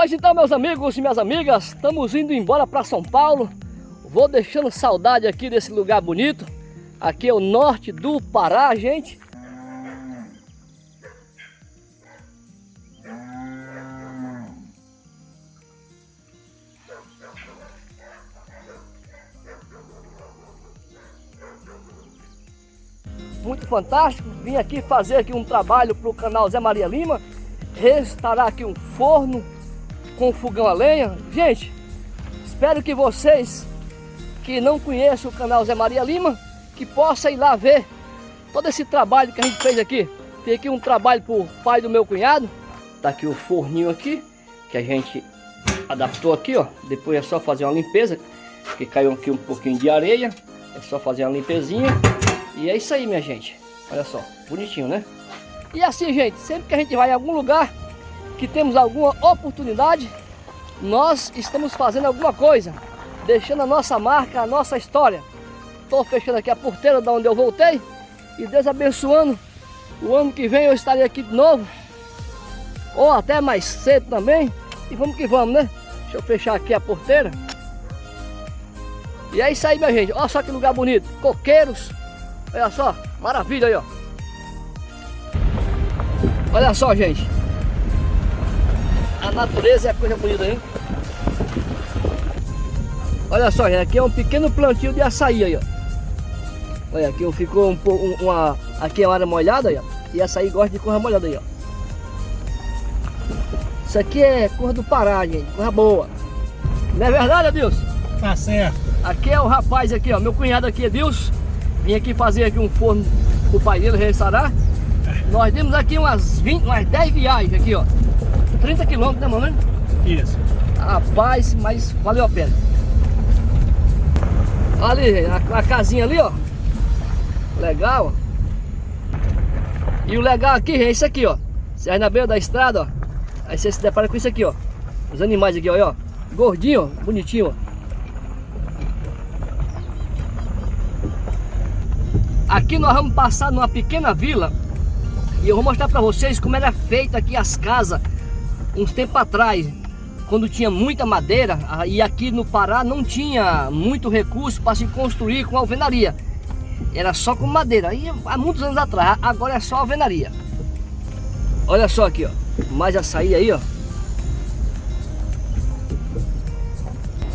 Pois então, meus amigos e minhas amigas, estamos indo embora para São Paulo. Vou deixando saudade aqui desse lugar bonito. Aqui é o norte do Pará, gente. Muito fantástico. Vim aqui fazer aqui um trabalho para o canal Zé Maria Lima. Restaurar aqui um forno com fogão a lenha. Gente, espero que vocês que não conhecem o canal Zé Maria Lima, que possa ir lá ver todo esse trabalho que a gente fez aqui. Tem aqui um trabalho para o pai do meu cunhado. Tá aqui o forninho aqui, que a gente adaptou aqui, ó. Depois é só fazer uma limpeza, que caiu aqui um pouquinho de areia. É só fazer uma limpezinha. E é isso aí, minha gente. Olha só, bonitinho, né? E assim, gente, sempre que a gente vai em algum lugar, que temos alguma oportunidade, nós estamos fazendo alguma coisa, deixando a nossa marca, a nossa história. Estou fechando aqui a porteira da onde eu voltei e Deus abençoando. O ano que vem eu estarei aqui de novo, ou até mais cedo também. E vamos que vamos, né? Deixa eu fechar aqui a porteira. E é isso aí, minha gente. Olha só que lugar bonito. Coqueiros. Olha só, maravilha aí, ó. Olha só, gente. A natureza é coisa bonita, hein? Olha só, gente, aqui é um pequeno plantio de açaí aí, ó. Olha, aqui ficou um pouco, uma, aqui é uma área molhada aí, ó. E açaí gosta de cor molhada aí, ó. Isso aqui é cor do Pará, gente, cor boa. Não é verdade, Adilson? Tá certo. Aqui é o rapaz aqui, ó, meu cunhado aqui, Adilson. Vim aqui fazer aqui um forno pro pai dele restaurar. Nós demos aqui umas 20, umas 10 viagens aqui, ó. 30 quilômetros, né, mamãe? Isso. Rapaz, mas valeu a pena. Ali, a, a casinha ali, ó. Legal, ó. E o legal aqui é isso aqui, ó. Você vai na beira da estrada, ó. Aí você se depara com isso aqui, ó. Os animais aqui, ó. ó. Gordinho, ó. Bonitinho, ó. Aqui nós vamos passar numa pequena vila e eu vou mostrar para vocês como era feita aqui as casas uns tempos atrás, quando tinha muita madeira e aqui no Pará não tinha muito recurso para se construir com alvenaria. Era só com madeira, e há muitos anos atrás, agora é só alvenaria. Olha só aqui, ó, mais açaí aí, ó.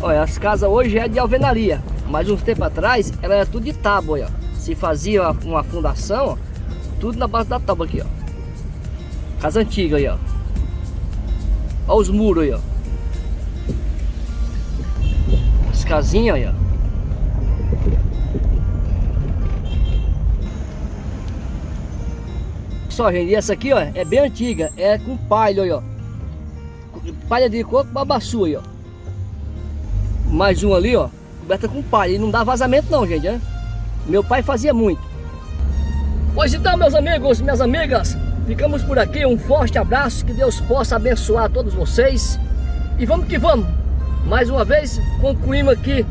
Olha, as casas hoje é de alvenaria, mas uns tempos atrás ela era tudo de tábua, ó se fazia uma fundação, ó, tudo na base da tábua aqui, ó. Casa antiga aí, ó. Olha os muros aí, ó. As casinhas aí, ó. Só, gente, essa aqui, ó, é bem antiga. É com palha aí, ó. Palha de coco, babaçu aí, ó. Mais um ali, ó. Coberta com palha. E não dá vazamento não, gente, né? Meu pai fazia muito. Pois então, meus amigos, minhas amigas, ficamos por aqui. Um forte abraço, que Deus possa abençoar todos vocês. E vamos que vamos. Mais uma vez, concluímos aqui.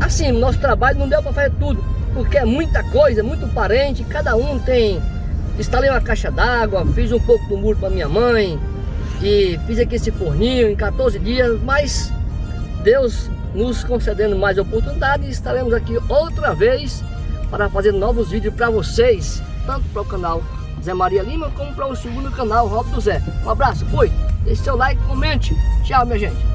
Assim, nosso trabalho não deu para fazer tudo, porque é muita coisa, muito parente, cada um tem... Instalei uma caixa d'água, fiz um pouco do muro para minha mãe, e fiz aqui esse forninho em 14 dias, mas Deus nos concedendo mais oportunidade, estaremos aqui outra vez para fazer novos vídeos para vocês, tanto para o canal Zé Maria Lima, como para o segundo canal Rob do Zé. Um abraço, fui, deixe seu like, comente, tchau minha gente.